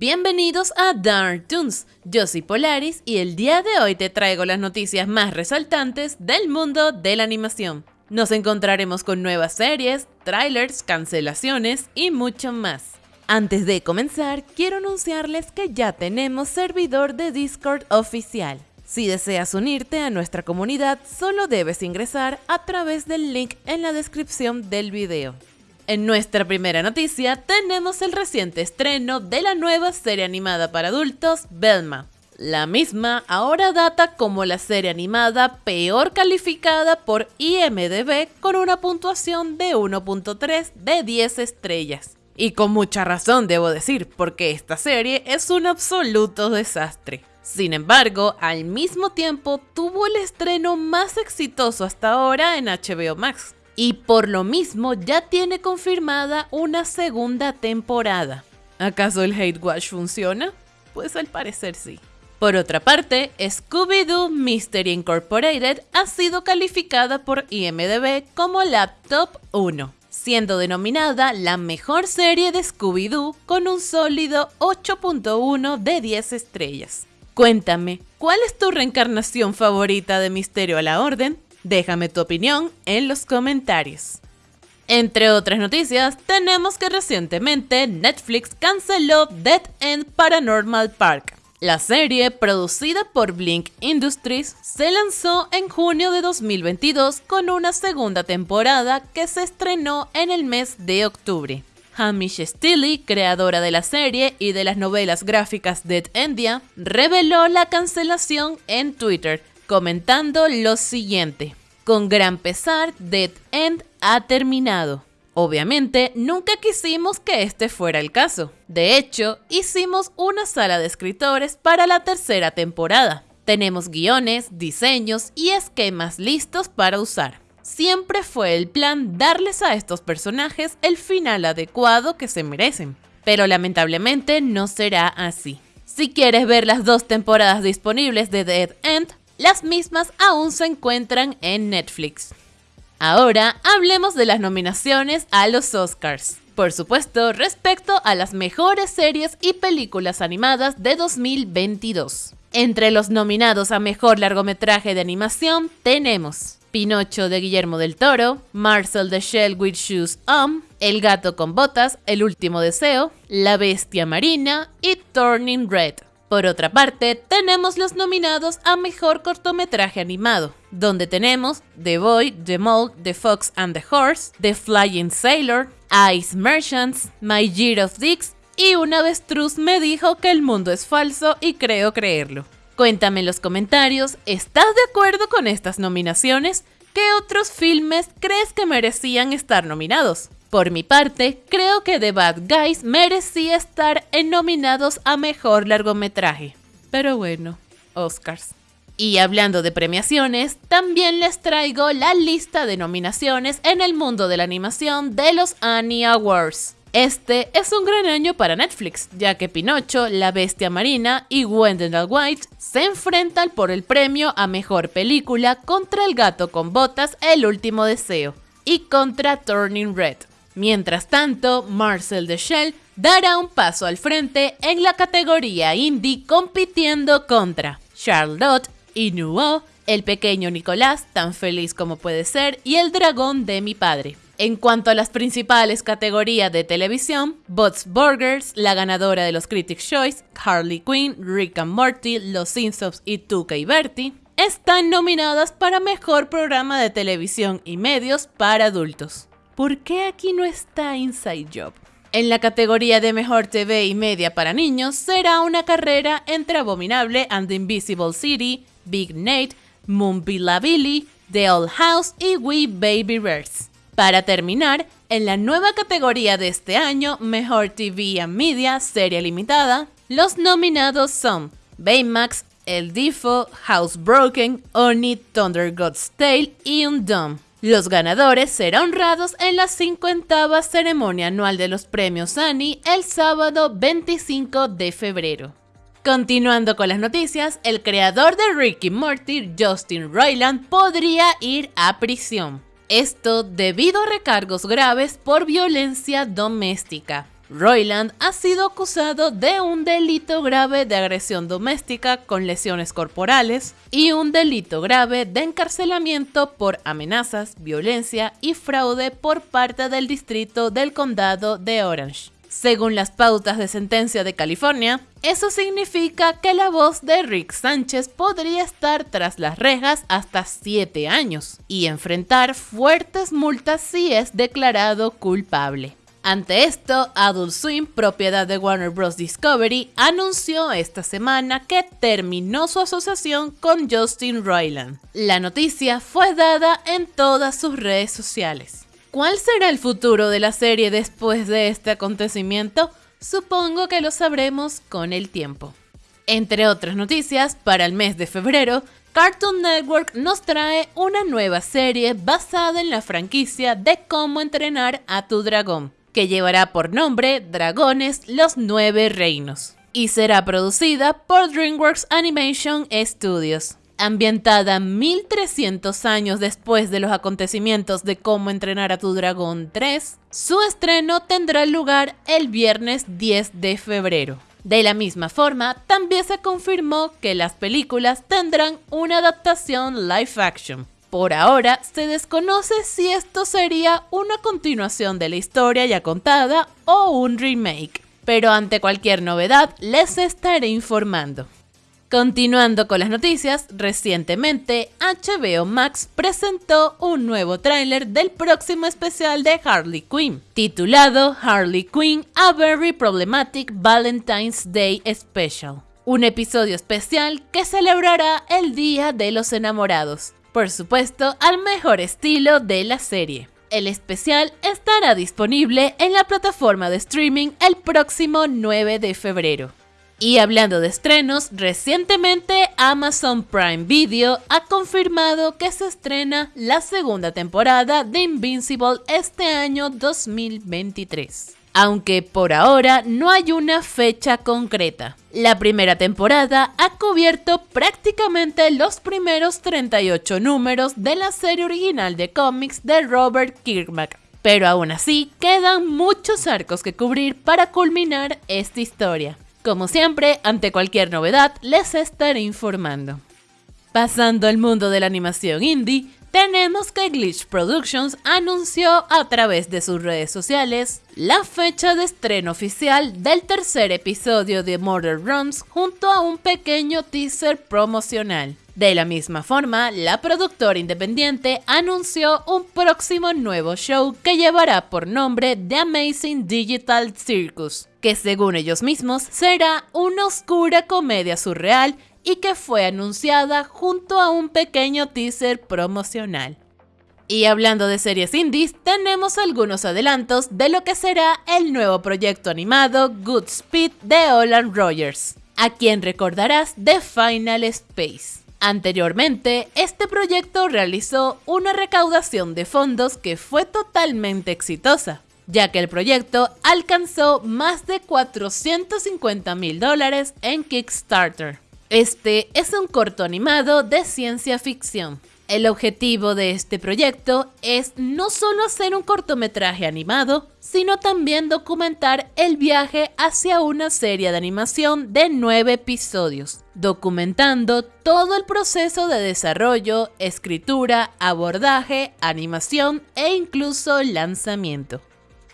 Bienvenidos a Dark Toons, yo soy Polaris y el día de hoy te traigo las noticias más resaltantes del mundo de la animación. Nos encontraremos con nuevas series, trailers, cancelaciones y mucho más. Antes de comenzar, quiero anunciarles que ya tenemos servidor de Discord oficial. Si deseas unirte a nuestra comunidad, solo debes ingresar a través del link en la descripción del video. En nuestra primera noticia tenemos el reciente estreno de la nueva serie animada para adultos, Velma. La misma ahora data como la serie animada peor calificada por IMDB con una puntuación de 1.3 de 10 estrellas. Y con mucha razón debo decir, porque esta serie es un absoluto desastre. Sin embargo, al mismo tiempo tuvo el estreno más exitoso hasta ahora en HBO Max, y por lo mismo ya tiene confirmada una segunda temporada. ¿Acaso el Hate Watch funciona? Pues al parecer sí. Por otra parte, Scooby-Doo Mystery Incorporated ha sido calificada por IMDB como la Top 1, siendo denominada la mejor serie de Scooby-Doo con un sólido 8.1 de 10 estrellas. Cuéntame, ¿cuál es tu reencarnación favorita de Misterio a la Orden? Déjame tu opinión en los comentarios. Entre otras noticias, tenemos que recientemente Netflix canceló Dead End Paranormal Park. La serie, producida por Blink Industries, se lanzó en junio de 2022 con una segunda temporada que se estrenó en el mes de octubre. Hamish Steele, creadora de la serie y de las novelas gráficas Dead Endia, reveló la cancelación en Twitter, comentando lo siguiente. Con gran pesar, Dead End ha terminado. Obviamente, nunca quisimos que este fuera el caso. De hecho, hicimos una sala de escritores para la tercera temporada. Tenemos guiones, diseños y esquemas listos para usar. Siempre fue el plan darles a estos personajes el final adecuado que se merecen, pero lamentablemente no será así. Si quieres ver las dos temporadas disponibles de Dead End, las mismas aún se encuentran en Netflix. Ahora hablemos de las nominaciones a los Oscars. Por supuesto, respecto a las mejores series y películas animadas de 2022. Entre los nominados a mejor largometraje de animación tenemos Pinocho de Guillermo del Toro, Marcel the Shell with Shoes On, El gato con botas, El último deseo, La bestia marina y Turning Red. Por otra parte, tenemos los nominados a Mejor Cortometraje Animado, donde tenemos The Boy, The Mole, The Fox and the Horse, The Flying Sailor, Ice Merchants, My Year of Dicks y una avestruz me dijo que el mundo es falso y creo creerlo. Cuéntame en los comentarios, ¿estás de acuerdo con estas nominaciones? ¿Qué otros filmes crees que merecían estar nominados? Por mi parte, creo que The Bad Guys merecía estar en nominados a Mejor Largometraje. Pero bueno, Oscars. Y hablando de premiaciones, también les traigo la lista de nominaciones en el mundo de la animación de los Annie Awards. Este es un gran año para Netflix, ya que Pinocho, La Bestia Marina y Wendell White se enfrentan por el premio a Mejor Película contra El Gato con Botas, El Último Deseo, y contra Turning Red. Mientras tanto, Marcel de Shell dará un paso al frente en la categoría indie compitiendo contra Charlotte y Nuo, el pequeño Nicolás, tan feliz como puede ser, y el dragón de mi padre. En cuanto a las principales categorías de televisión, Bots Burgers, la ganadora de los Critics' Choice, Harley Quinn, Rick and Morty, Los Simpsons y Tuca y Bertie, están nominadas para Mejor Programa de Televisión y Medios para Adultos. ¿Por qué aquí no está Inside Job? En la categoría de Mejor TV y Media para Niños será una carrera entre Abominable and the Invisible City, Big Nate, Billy, The Old House y We Baby Birds. Para terminar, en la nueva categoría de este año, Mejor TV and Media Serie Limitada, los nominados son Baymax, El Difo, Housebroken, Oni, Thunder God's Tale y Undone. Los ganadores serán honrados en la 50 ceremonia anual de los premios Annie el sábado 25 de febrero. Continuando con las noticias, el creador de Ricky Morty, Justin Roiland, podría ir a prisión. Esto debido a recargos graves por violencia doméstica. Royland ha sido acusado de un delito grave de agresión doméstica con lesiones corporales y un delito grave de encarcelamiento por amenazas, violencia y fraude por parte del distrito del condado de Orange. Según las pautas de sentencia de California, eso significa que la voz de Rick Sánchez podría estar tras las rejas hasta 7 años y enfrentar fuertes multas si es declarado culpable. Ante esto, Adult Swim, propiedad de Warner Bros. Discovery, anunció esta semana que terminó su asociación con Justin Roiland. La noticia fue dada en todas sus redes sociales. ¿Cuál será el futuro de la serie después de este acontecimiento? Supongo que lo sabremos con el tiempo. Entre otras noticias, para el mes de febrero, Cartoon Network nos trae una nueva serie basada en la franquicia de cómo entrenar a tu dragón que llevará por nombre Dragones Los Nueve Reinos y será producida por DreamWorks Animation Studios. Ambientada 1300 años después de los acontecimientos de Cómo entrenar a tu dragón 3, su estreno tendrá lugar el viernes 10 de febrero. De la misma forma, también se confirmó que las películas tendrán una adaptación live action, por ahora, se desconoce si esto sería una continuación de la historia ya contada o un remake, pero ante cualquier novedad les estaré informando. Continuando con las noticias, recientemente HBO Max presentó un nuevo tráiler del próximo especial de Harley Quinn, titulado Harley Quinn A Very Problematic Valentine's Day Special, un episodio especial que celebrará el Día de los Enamorados, por supuesto, al mejor estilo de la serie. El especial estará disponible en la plataforma de streaming el próximo 9 de febrero. Y hablando de estrenos, recientemente Amazon Prime Video ha confirmado que se estrena la segunda temporada de Invincible este año 2023 aunque por ahora no hay una fecha concreta. La primera temporada ha cubierto prácticamente los primeros 38 números de la serie original de cómics de Robert Kirkman, pero aún así quedan muchos arcos que cubrir para culminar esta historia. Como siempre, ante cualquier novedad les estaré informando. Pasando al mundo de la animación indie, tenemos que Glitch Productions anunció a través de sus redes sociales la fecha de estreno oficial del tercer episodio de Murder Runs junto a un pequeño teaser promocional. De la misma forma, la productora independiente anunció un próximo nuevo show que llevará por nombre The Amazing Digital Circus, que según ellos mismos será una oscura comedia surreal y que fue anunciada junto a un pequeño teaser promocional. Y hablando de series indies, tenemos algunos adelantos de lo que será el nuevo proyecto animado Good Speed de Olan Rogers, a quien recordarás de Final Space. Anteriormente, este proyecto realizó una recaudación de fondos que fue totalmente exitosa, ya que el proyecto alcanzó más de 450 mil dólares en Kickstarter. Este es un corto animado de ciencia ficción. El objetivo de este proyecto es no solo hacer un cortometraje animado, sino también documentar el viaje hacia una serie de animación de nueve episodios, documentando todo el proceso de desarrollo, escritura, abordaje, animación e incluso lanzamiento.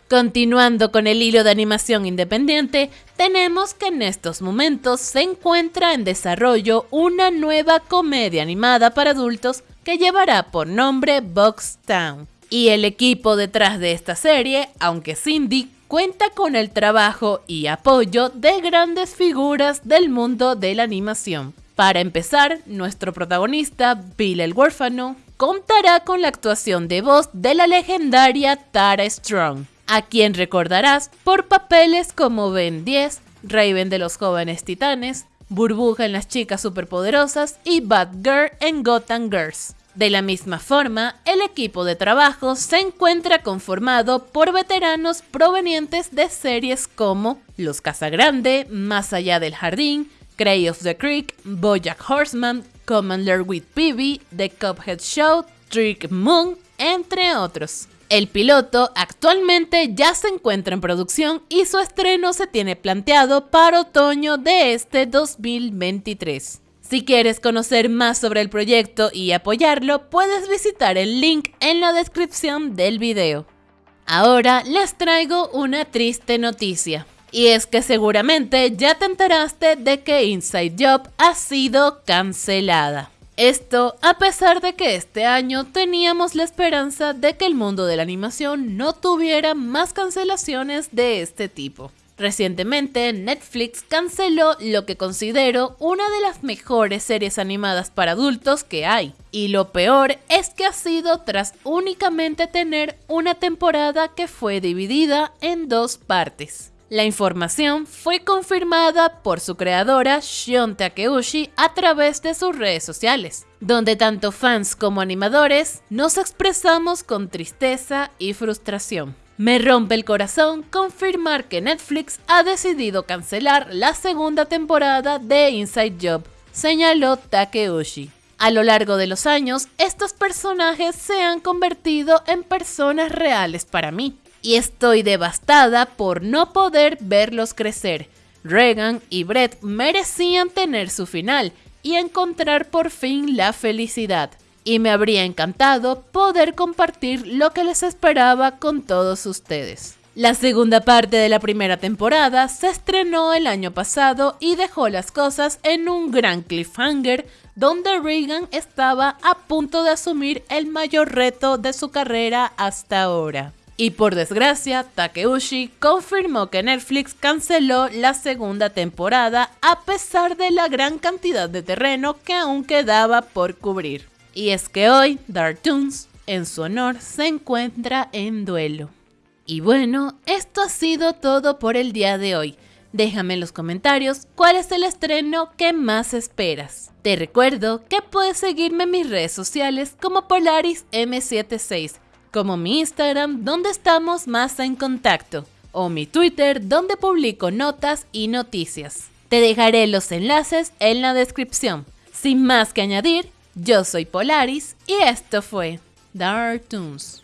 Continuando con el hilo de animación independiente, tenemos que en estos momentos se encuentra en desarrollo una nueva comedia animada para adultos que llevará por nombre Box Town. Y el equipo detrás de esta serie, aunque Cindy, cuenta con el trabajo y apoyo de grandes figuras del mundo de la animación. Para empezar, nuestro protagonista, Bill el huérfano, contará con la actuación de voz de la legendaria Tara Strong, a quien recordarás por papeles como Ben 10, Raven de los jóvenes titanes, Burbuja en las chicas superpoderosas y Batgirl en Gotham Girls. De la misma forma, el equipo de trabajo se encuentra conformado por veteranos provenientes de series como Los Casagrande, Más allá del jardín, Cray of the Creek, Bojack Horseman, Commander with Peavy, The Cuphead Show, Trick Moon, entre otros. El piloto actualmente ya se encuentra en producción y su estreno se tiene planteado para otoño de este 2023. Si quieres conocer más sobre el proyecto y apoyarlo, puedes visitar el link en la descripción del video. Ahora les traigo una triste noticia. Y es que seguramente ya te enteraste de que Inside Job ha sido cancelada. Esto a pesar de que este año teníamos la esperanza de que el mundo de la animación no tuviera más cancelaciones de este tipo. Recientemente Netflix canceló lo que considero una de las mejores series animadas para adultos que hay. Y lo peor es que ha sido tras únicamente tener una temporada que fue dividida en dos partes. La información fue confirmada por su creadora Shion Takeuchi a través de sus redes sociales, donde tanto fans como animadores nos expresamos con tristeza y frustración. Me rompe el corazón confirmar que Netflix ha decidido cancelar la segunda temporada de Inside Job, señaló Takeuchi. A lo largo de los años, estos personajes se han convertido en personas reales para mí y estoy devastada por no poder verlos crecer. Regan y Brett merecían tener su final y encontrar por fin la felicidad. Y me habría encantado poder compartir lo que les esperaba con todos ustedes. La segunda parte de la primera temporada se estrenó el año pasado y dejó las cosas en un gran cliffhanger donde Regan estaba a punto de asumir el mayor reto de su carrera hasta ahora. Y por desgracia, Takeuchi confirmó que Netflix canceló la segunda temporada a pesar de la gran cantidad de terreno que aún quedaba por cubrir. Y es que hoy Dartoons, en su honor, se encuentra en duelo. Y bueno, esto ha sido todo por el día de hoy. Déjame en los comentarios cuál es el estreno que más esperas. Te recuerdo que puedes seguirme en mis redes sociales como Polaris M76 como mi Instagram donde estamos más en contacto, o mi Twitter donde publico notas y noticias. Te dejaré los enlaces en la descripción. Sin más que añadir, yo soy Polaris y esto fue Dark Toons.